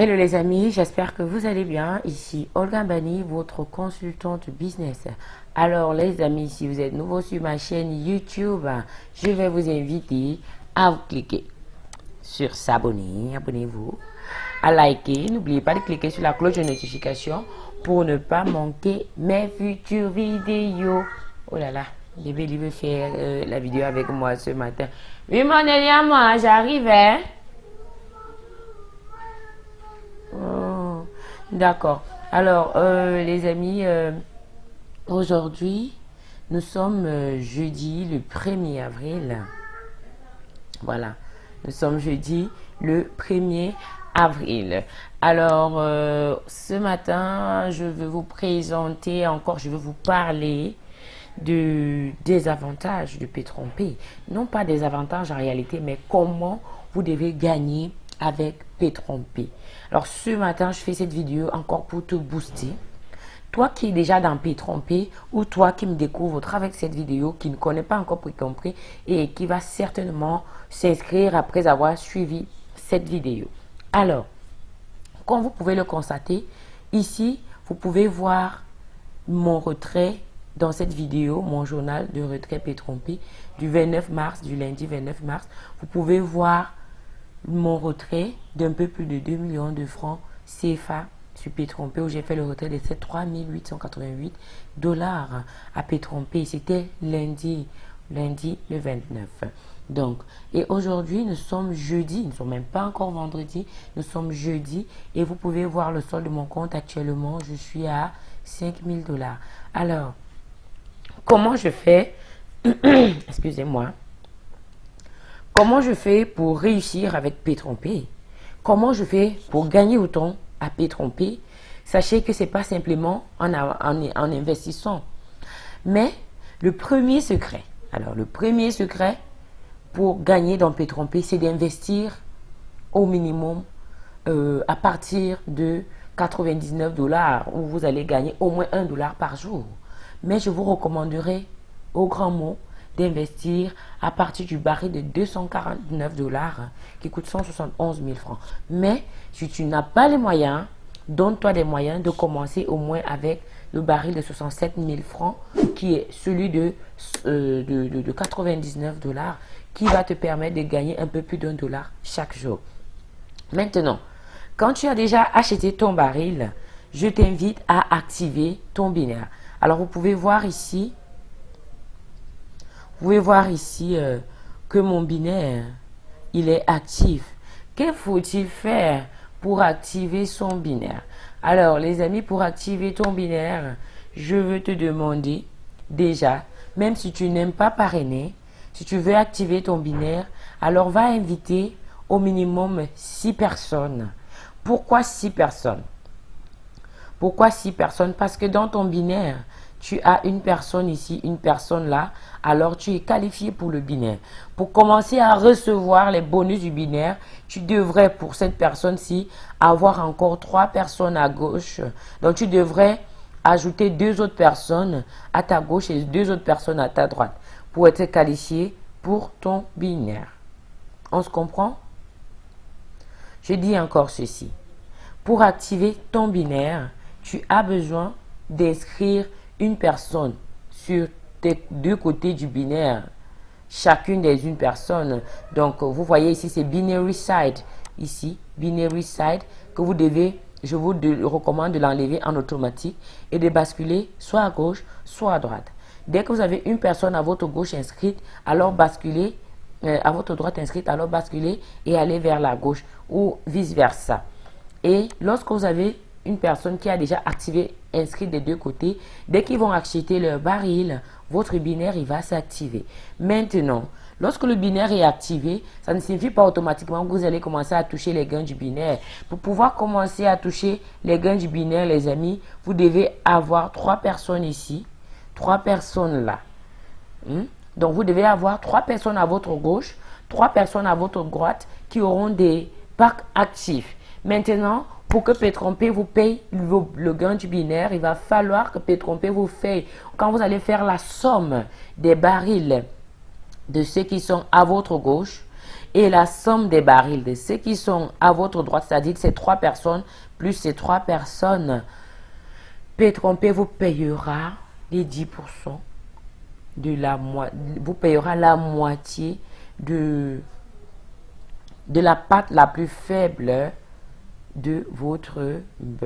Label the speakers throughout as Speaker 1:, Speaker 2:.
Speaker 1: Hello les amis, j'espère que vous allez bien. Ici Olga Bani, votre consultante business. Alors les amis, si vous êtes nouveau sur ma chaîne YouTube, je vais vous inviter à vous cliquer sur s'abonner, abonnez-vous, à liker. N'oubliez pas de cliquer sur la cloche de notification pour ne pas manquer mes futures vidéos. Oh là là, bébé il veut faire euh, la vidéo avec moi ce matin. Oui mon moi, j'arrive hein. Oh, d'accord. Alors, euh, les amis, euh, aujourd'hui, nous sommes euh, jeudi le 1er avril. Voilà, nous sommes jeudi le 1er avril. Alors, ce matin, je vais vous présenter encore, je vais vous parler de, des avantages du P-Trompé. Non pas des avantages en réalité, mais comment vous devez gagner avec P-Trompé. Alors ce matin, je fais cette vidéo encore pour te booster. Toi qui es déjà dans P-Trompé ou toi qui me découvre au travers de cette vidéo, qui ne connaît pas encore P-Trompé et qui va certainement s'inscrire après avoir suivi cette vidéo. Alors, comme vous pouvez le constater, ici, vous pouvez voir mon retrait dans cette vidéo, mon journal de retrait P-Trompé du 29 mars, du lundi 29 mars. Vous pouvez voir mon retrait d'un peu plus de 2 millions de francs CFA sur Pétrompé où j'ai fait le retrait de ces 3888 dollars à Pétrompé. C'était lundi, lundi le 29. Donc, et aujourd'hui, nous sommes jeudi, nous ne sommes même pas encore vendredi, nous sommes jeudi et vous pouvez voir le solde de mon compte actuellement, je suis à 5000 dollars. Alors, comment je fais? Excusez-moi. Comment je fais pour réussir avec P-Trompé Comment je fais pour gagner autant à P-Trompé Sachez que ce n'est pas simplement en, investissant. Mais le premier secret, alors le premier secret pour gagner dans P-Trompé, c'est d'investir au minimum euh, à partir de 99 dollars où vous allez gagner au moins 1 dollar par jour. Mais je vous recommanderais au grand mot d'investir à partir du baril de 249 dollars hein, qui coûte 171 000 francs. Mais si tu n'as pas les moyens, donne-toi des moyens de commencer au moins avec le baril de 67 000 francs qui est celui de, euh, de, de 99 dollars qui va te permettre de gagner un peu plus d'un dollar chaque jour. Maintenant, quand tu as déjà acheté ton baril, je t'invite à activer ton binaire. Alors, vous pouvez voir ici vous pouvez voir ici euh, que mon binaire, il est actif. Que faut-il faire pour activer son binaire? Alors, les amis, pour activer ton binaire, je veux te demander déjà, même si tu n'aimes pas parrainer, si tu veux activer ton binaire, alors va inviter au minimum 6 personnes. Pourquoi 6 personnes? Pourquoi 6 personnes? Parce que dans ton binaire, tu as une personne ici, une personne là, alors tu es qualifié pour le binaire. Pour commencer à recevoir les bonus du binaire, tu devrais pour cette personne-ci avoir encore trois personnes à gauche. Donc tu devrais ajouter deux autres personnes à ta gauche et deux autres personnes à ta droite pour être qualifié pour ton binaire. On se comprend? Je dis encore ceci. Pour activer ton binaire, tu as besoin d'inscrire une personne sur tes deux côtés du binaire, chacune des une personne. Donc, vous voyez ici, c'est binary side. Ici, binary side, que vous devez, je vous recommande de l'enlever en automatique et de basculer soit à gauche, soit à droite. Dès que vous avez une personne à votre gauche inscrite, alors basculez, euh, à votre droite inscrite, alors basculez et allez vers la gauche ou vice versa. Et lorsque vous avez une personne qui a déjà activé inscrit des deux côtés, dès qu'ils vont acheter leur baril, votre binaire il va s'activer. Maintenant, lorsque le binaire est activé, ça ne signifie pas automatiquement que vous allez commencer à toucher les gains du binaire. Pour pouvoir commencer à toucher les gains du binaire, les amis, vous devez avoir trois personnes ici, trois personnes là. Hmm? Donc, vous devez avoir trois personnes à votre gauche, trois personnes à votre droite qui auront des packs actifs. Maintenant, pour que Pétrompé vous paye le, gain du binaire, il va falloir que Pétrompé vous paye. Quand vous allez faire la somme des barils de ceux qui sont à votre gauche Et la somme des barils de ceux qui sont à votre droite, c'est-à-dire ces trois personnes, plus ces trois personnes, P3P vous payera les 10% de la vous payera la moitié de la pâte la plus faible de votre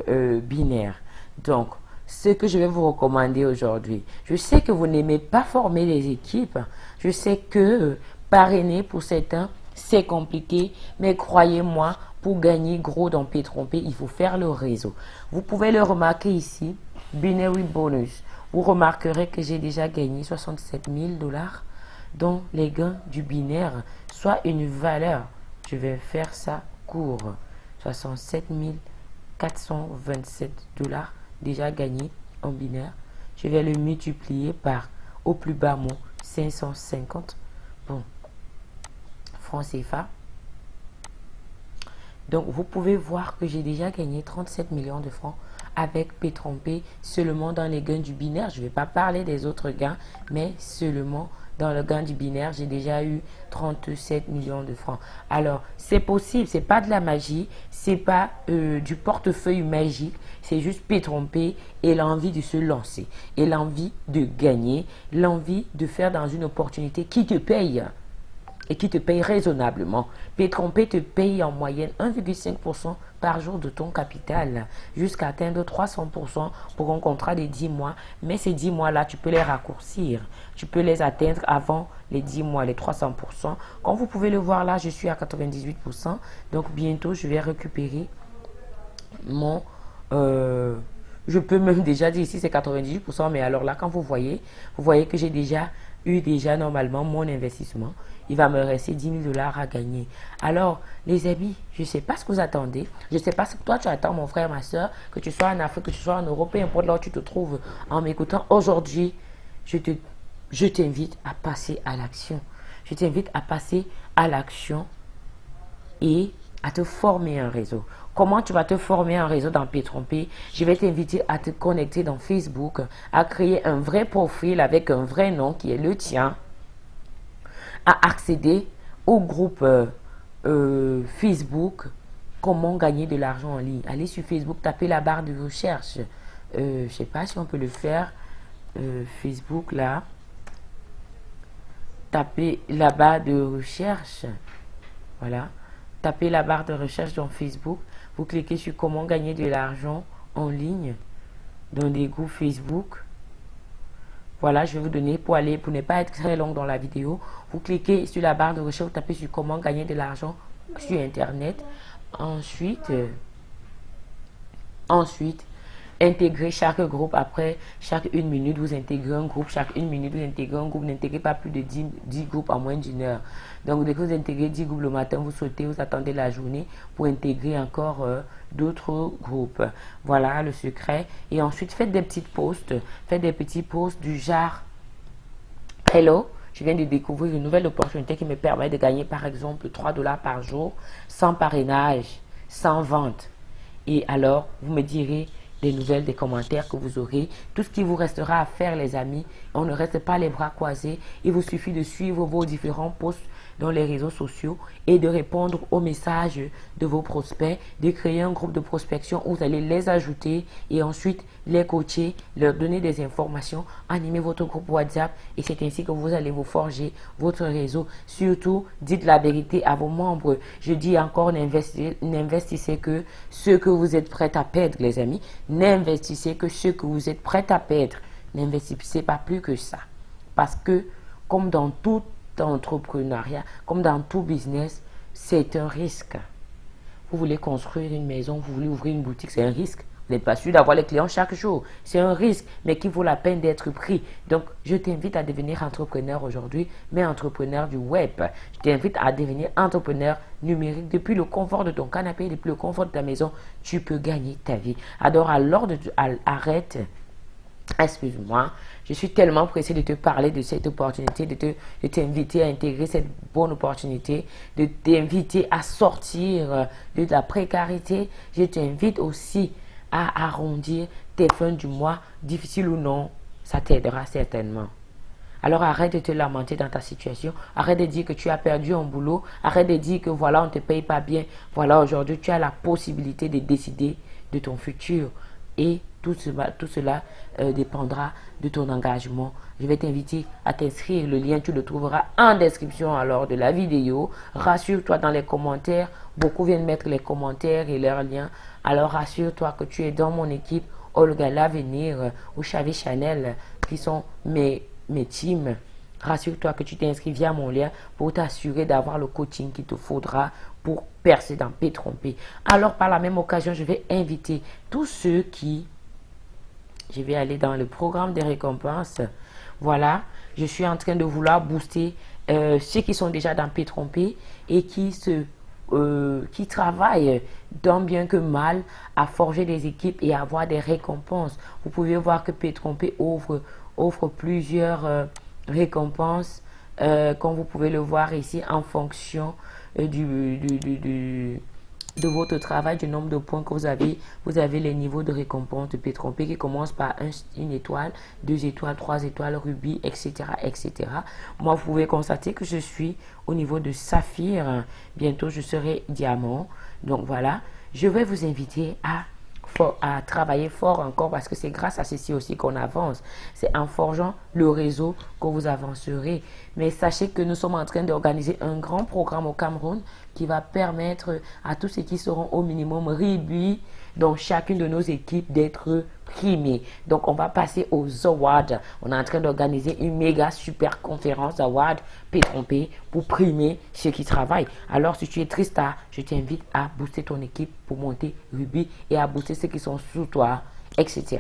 Speaker 1: euh, binaire. Donc, ce que je vais vous recommander aujourd'hui, je sais que vous n'aimez pas former les équipes. Je sais que parrainer pour certains, c'est compliqué. Mais croyez-moi, pour gagner gros dans p il faut faire le réseau. Vous pouvez le remarquer ici, Binary Bonus. Vous remarquerez que j'ai déjà gagné 67 000 dollars dans les gains du binaire, soit une valeur. Je vais faire ça court. 67 427 dollars déjà gagné en binaire. Je vais le multiplier par au plus bas mot 550. Bon, francs CFA. Donc, vous pouvez voir que j'ai déjà gagné 37 millions de francs avec p seulement dans les gains du binaire. Je ne vais pas parler des autres gains, mais seulement dans le gain du binaire, j'ai déjà eu 37 millions de francs. Alors, c'est possible, c'est pas de la magie, c'est pas euh, du portefeuille magique, c'est juste pétromper et l'envie de se lancer, et l'envie de gagner, l'envie de faire dans une opportunité qui te paye et qui te paye raisonnablement. Pétrompé te paye en moyenne 1,5% par jour de ton capital jusqu'à atteindre 300% pour un contrat de 10 mois. Mais ces 10 mois-là, tu peux les raccourcir. Tu peux les atteindre avant les 10 mois, les 300%. Comme vous pouvez le voir là, je suis à 98%. Donc bientôt, je vais récupérer mon... Euh, je peux même déjà dire ici c'est 98%, mais alors là, quand vous voyez, vous voyez que j'ai déjà eu déjà normalement mon investissement il va me rester 10 000 dollars à gagner. Alors, les amis, je ne sais pas ce que vous attendez. Je ne sais pas ce que toi tu attends, mon frère, ma soeur, que tu sois en Afrique, que tu sois en Europe, peu importe là où tu te trouves en m'écoutant. Aujourd'hui, je te, je t'invite à passer à l'action. Je t'invite à passer à l'action et à te former un réseau. Comment tu vas te former un réseau dans p Je vais t'inviter à te connecter dans Facebook, à créer un vrai profil avec un vrai nom qui est le tien à accéder au groupe euh, euh, Facebook Comment gagner de l'argent en ligne. Allez sur Facebook, tapez la barre de recherche. Euh, je sais pas si on peut le faire. Facebook là. Tapez la barre de recherche. Voilà. Tapez la barre de recherche dans Facebook. Vous cliquez sur comment gagner de l'argent en ligne dans des groupes Facebook. Voilà, je vais vous donner pour aller, pour ne pas être très long dans la vidéo. Vous cliquez sur la barre de recherche, vous tapez sur comment gagner de l'argent sur Internet. Ensuite, euh, ensuite, intégrer chaque groupe après chaque une minute vous intégrez un groupe chaque une minute vous intégrez un groupe n'intégrez pas plus de 10, 10 groupes en moins d'une heure. Donc dès que vous intégrez 10 groupes le matin vous sautez vous attendez la journée pour intégrer encore euh, d'autres groupes. Voilà le secret. Et ensuite faites des petites posts faites des petits posts du genre hello je viens de découvrir une nouvelle opportunité qui me permet de gagner par exemple 3 dollars par jour sans parrainage sans vente et alors vous me direz des nouvelles, des commentaires que vous aurez. Tout ce qui vous restera à faire, les amis, on ne reste pas les bras croisés. Il vous suffit de suivre vos différents posts dans les réseaux sociaux et de répondre aux messages de vos prospects, de créer un groupe de prospection où vous allez les ajouter et ensuite les coacher, leur donner des informations, animer votre groupe WhatsApp et c'est ainsi que vous allez vous forger votre réseau. Surtout, dites la vérité à vos membres. Je dis encore, n'investissez que ce que vous êtes prêt à perdre, les amis. N'investissez que ce que vous êtes prêt à perdre. N'investissez pas plus que ça. Parce que, comme dans tout entrepreneuriat, comme dans tout business, c'est un risque. Vous voulez construire une maison, vous voulez ouvrir une boutique, c'est un risque. Vous n'êtes pas sûr d'avoir les clients chaque jour. C'est un risque, mais qui vaut la peine d'être pris. Donc, je t'invite à devenir entrepreneur aujourd'hui, mais entrepreneur du web. Je t'invite à devenir entrepreneur numérique. Depuis le confort de ton canapé, depuis le confort de ta maison, tu peux gagner ta vie. Alors, alors, arrête excuse-moi, je suis tellement pressé de te parler de cette opportunité, de t'inviter à intégrer cette bonne opportunité, de t'inviter à sortir de la précarité. Je t'invite aussi à arrondir tes fins du mois, difficiles ou non, ça t'aidera certainement. Alors arrête de te lamenter dans ta situation. Arrête de dire que tu as perdu un boulot. Arrête de dire que voilà, on ne te paye pas bien. Voilà, aujourd'hui, tu as la possibilité de décider de ton futur. Et tout cela, euh, dépendra de ton engagement. Je vais t'inviter à t'inscrire. Le lien, tu le trouveras en description alors de la vidéo. Rassure-toi dans les commentaires. Beaucoup viennent mettre les commentaires et leurs liens. Alors rassure-toi que tu es dans mon équipe. Olga L'Avenir ou Chavi Chanel qui sont mes teams. Rassure-toi que tu t'inscris via mon lien pour t'assurer d'avoir le coaching qu'il te faudra pour percer dans P. Alors, par la même occasion, je vais inviter tous ceux qui... Je vais aller dans le programme des récompenses. Voilà, je suis en train de vouloir booster euh, ceux qui sont déjà dans P et qui euh, travaillent tant bien que mal à forger des équipes et avoir des récompenses. Vous pouvez voir que P tromper ouvre, offre plusieurs euh, récompenses, comme vous pouvez le voir ici, en fonction du, du de votre travail, du nombre de points que vous avez. Vous avez les niveaux de récompense de P3P qui commencent par une étoile, deux étoiles, trois étoiles, rubis, etc., etc. Moi, vous pouvez constater que je suis au niveau de saphir. Bientôt, je serai diamant. Donc, voilà. Je vais vous inviter à à travailler fort encore parce que c'est grâce à ceci aussi qu'on avance. C'est en forgeant le réseau que vous avancerez. Mais sachez que nous sommes en train d'organiser un grand programme au Cameroun qui va permettre à tous ceux qui seront au minimum réduits dans chacune de nos équipes d'être Donc, on va passer aux awards. On est en train d'organiser une méga super conférence award P3P pour primer ceux qui travaillent. Alors, si tu es triste, je t'invite à booster ton équipe pour monter Ruby et à booster ceux qui sont sous toi, etc.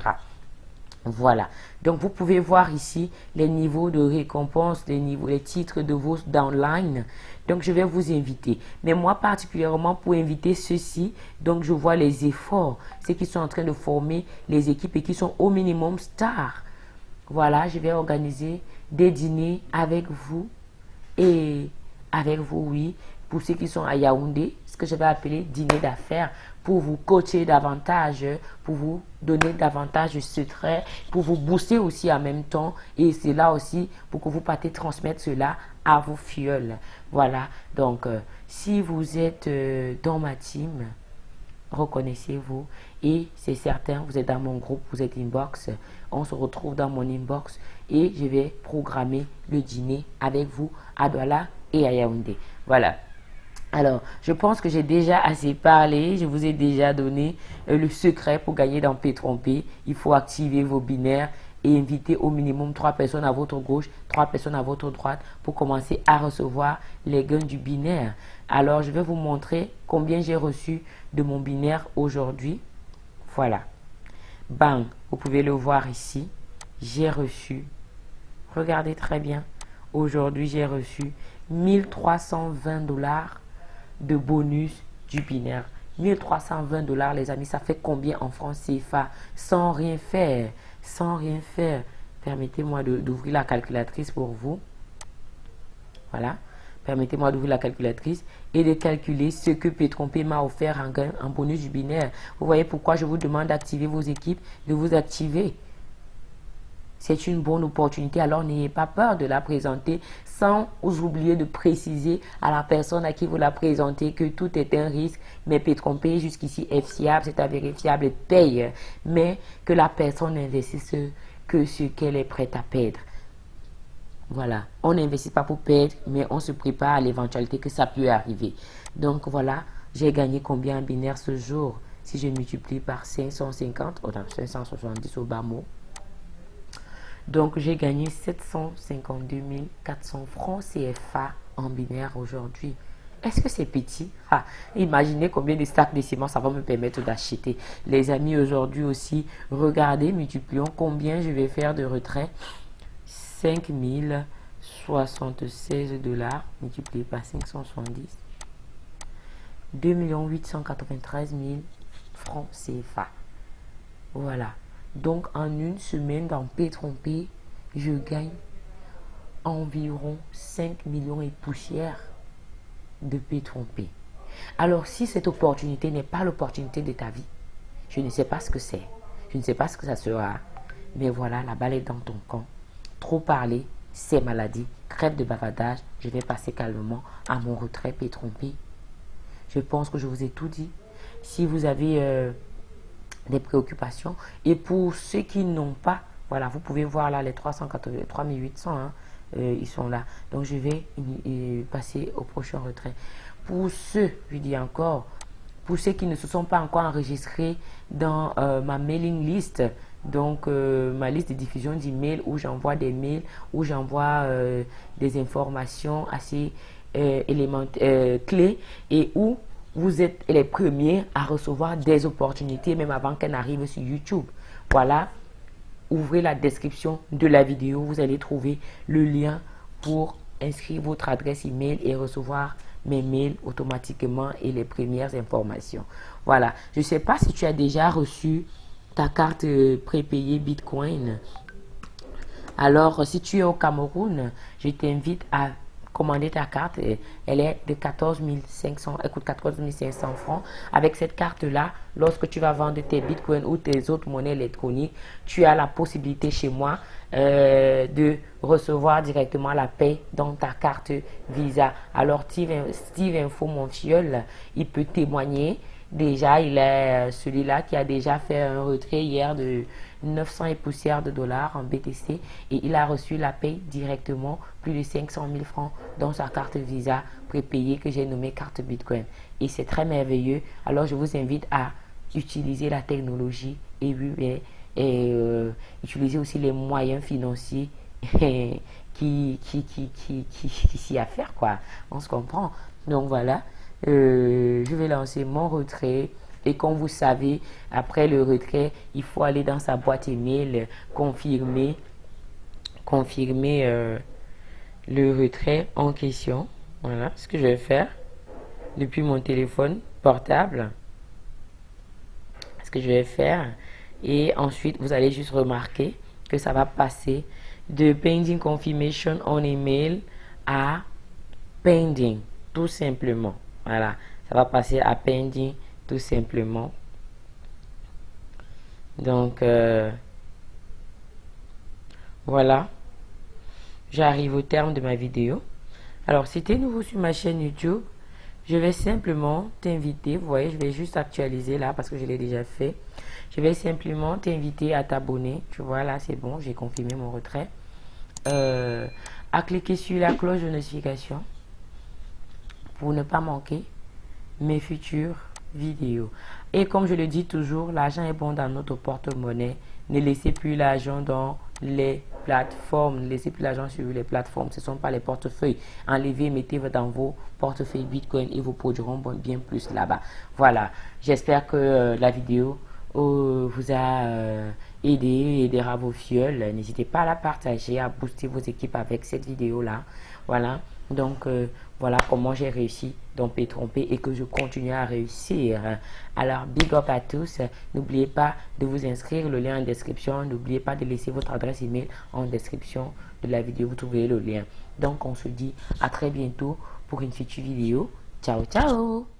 Speaker 1: Voilà. Donc, vous pouvez voir ici les niveaux de récompense, les, niveaux, les titres de vos downline. Donc, je vais vous inviter. Mais moi, particulièrement pour inviter ceux-ci, donc je vois les efforts, ceux qui sont en train de former les équipes et qui sont au minimum stars. Voilà, je vais organiser des dîners avec vous et avec vous, oui, pour ceux qui sont à Yaoundé, ce que je vais appeler dîner d'affaires, pour vous coacher davantage, pour vous donner davantage de secrets, pour vous booster aussi en même temps. Et c'est là aussi pour que vous partez transmettre cela à vos fioles. Voilà, donc euh, si vous êtes euh, dans ma team, reconnaissez-vous. Et c'est certain, vous êtes dans mon groupe, vous êtes inbox. On se retrouve dans mon inbox et je vais programmer le dîner avec vous à Douala et à Yaoundé. Voilà. Alors, je pense que j'ai déjà assez parlé. Je vous ai déjà donné euh, le secret pour gagner dans P3P. Il faut activer vos binaires et inviter au minimum trois personnes à votre gauche, trois personnes à votre droite pour commencer à recevoir les gains du binaire. Alors, je vais vous montrer combien j'ai reçu de mon binaire aujourd'hui. Voilà. Bang, vous pouvez le voir ici. J'ai reçu, regardez très bien, aujourd'hui j'ai reçu 1320 dollars de bonus du binaire. 1320 dollars, les amis, ça fait combien en France CFA? Sans rien faire, sans rien faire. Permettez-moi d'ouvrir la calculatrice pour vous. Voilà. Permettez-moi d'ouvrir la calculatrice et de calculer ce que P3P m'a offert en, en bonus du binaire. Vous voyez pourquoi je vous demande d'activer vos équipes, de vous activer c'est une bonne opportunité. Alors n'ayez pas peur de la présenter sans oublier de préciser à la personne à qui vous la présentez que tout est un risque, mais peut tromper jusqu'ici est fiable, c'est avéré fiable et paye, mais que la personne n'investisse que ce qu'elle est prête à perdre. Voilà, on n'investit pas pour perdre, mais on se prépare à l'éventualité que ça peut arriver. Donc voilà, j'ai gagné combien en binaire ce jour? Si je multiplie par 550, ou 570 au bas mot, donc, j'ai gagné 752 400 francs CFA en binaire aujourd'hui. Est-ce que c'est petit? Ah, Imaginez combien de stacks de ciment ça va me permettre d'acheter. Les amis, aujourd'hui aussi, regardez, multiplions combien je vais faire de retrait. 5076 dollars multiplié par 570. 2 893 000 francs CFA. Voilà. Donc, en une semaine dans p P, je gagne environ 5 millions et poussière de p P. Alors, si cette opportunité n'est pas l'opportunité de ta vie, je ne sais pas ce que c'est. Je ne sais pas ce que ça sera. Mais voilà, la balle est dans ton camp. Trop parler ces maladies, crève de bavardage, je vais passer calmement à mon retrait trompé. Je pense que je vous ai tout dit. Si vous avez euh, des préoccupations, et pour ceux qui n'ont pas, voilà, vous pouvez voir là les 380, 3800, hein, euh, ils sont là. Donc je vais passer au prochain retrait. Pour ceux, je dis encore, pour ceux qui ne se sont pas encore enregistrés dans euh, ma mailing list, donc euh, ma liste de diffusion d'emails où j'envoie des mails, où j'envoie des informations assez élémentaires, clés et où vous êtes les premiers à recevoir des opportunités même avant qu'elles n'arrivent sur YouTube. Voilà, ouvrez la description de la vidéo, vous allez trouver le lien pour inscrire votre adresse email et recevoir mes mails automatiquement et les premières informations. Voilà. Je ne sais pas si tu as déjà reçu ta carte euh, prépayée Bitcoin. Alors, si tu es au Cameroun, je t'invite à commander ta carte. Elle est de 14 500, écoute, 14 500 francs. Avec cette carte-là, lorsque tu vas vendre tes bitcoins ou tes autres monnaies électroniques, tu as la possibilité chez moi euh, de recevoir directement la paie dans ta carte Visa. Alors, Steve, Info, mon fiole, il peut témoigner. Déjà, il est euh, celui-là qui a déjà fait un retrait hier de 900 et poussières de dollars en BTC et il a reçu la paie directement, plus de 500 000 francs dans sa carte Visa prépayée que j'ai nommée carte Bitcoin. Et c'est très merveilleux. Alors, je vous invite à utiliser la technologie et, euh, utiliser aussi les moyens financiers qui, qui, qui, qui, qui, qui s'y a faire, quoi. On se comprend. Donc, voilà. Euh, je vais lancer mon retrait. Et comme vous savez, après le retrait, il faut aller dans sa boîte email, confirmer, confirmer euh, le retrait en question. Voilà ce que je vais faire depuis mon téléphone portable. Ce que je vais faire. Et ensuite, vous allez juste remarquer que ça va passer de pending confirmation on email à pending, tout simplement. Voilà, ça va passer à pending tout simplement. Donc, euh, voilà. J'arrive au terme de ma vidéo. Alors, si tu es nouveau sur ma chaîne YouTube, je vais simplement t'inviter. Vous voyez, je vais juste actualiser là parce que je l'ai déjà fait. Je vais simplement t'inviter à t'abonner. Tu vois, là, c'est bon. J'ai confirmé mon retrait. Euh, à cliquer sur la cloche de notification pour ne pas manquer mes futures vidéos. Et comme je le dis toujours, l'argent est bon dans notre porte-monnaie. Ne laissez plus l'argent dans les plateformes. Ne laissez plus l'argent sur les plateformes. Ce ne sont pas les portefeuilles. Enlevez, mettez dans vos portefeuilles Bitcoin et vous produiront bien plus là-bas. Voilà. J'espère que euh, la vidéo euh, vous a euh, aidé, aidera vos fioles. N'hésitez pas à la partager, à booster vos équipes avec cette vidéo-là. Voilà. Donc, voilà comment j'ai réussi dans P tromper et que je continue à réussir. Alors, big up à tous. N'oubliez pas de vous inscrire, le lien en description. N'oubliez pas de laisser votre adresse email en description de la vidéo. Vous trouverez le lien. Donc, on se dit à très bientôt pour une future vidéo. Ciao, ciao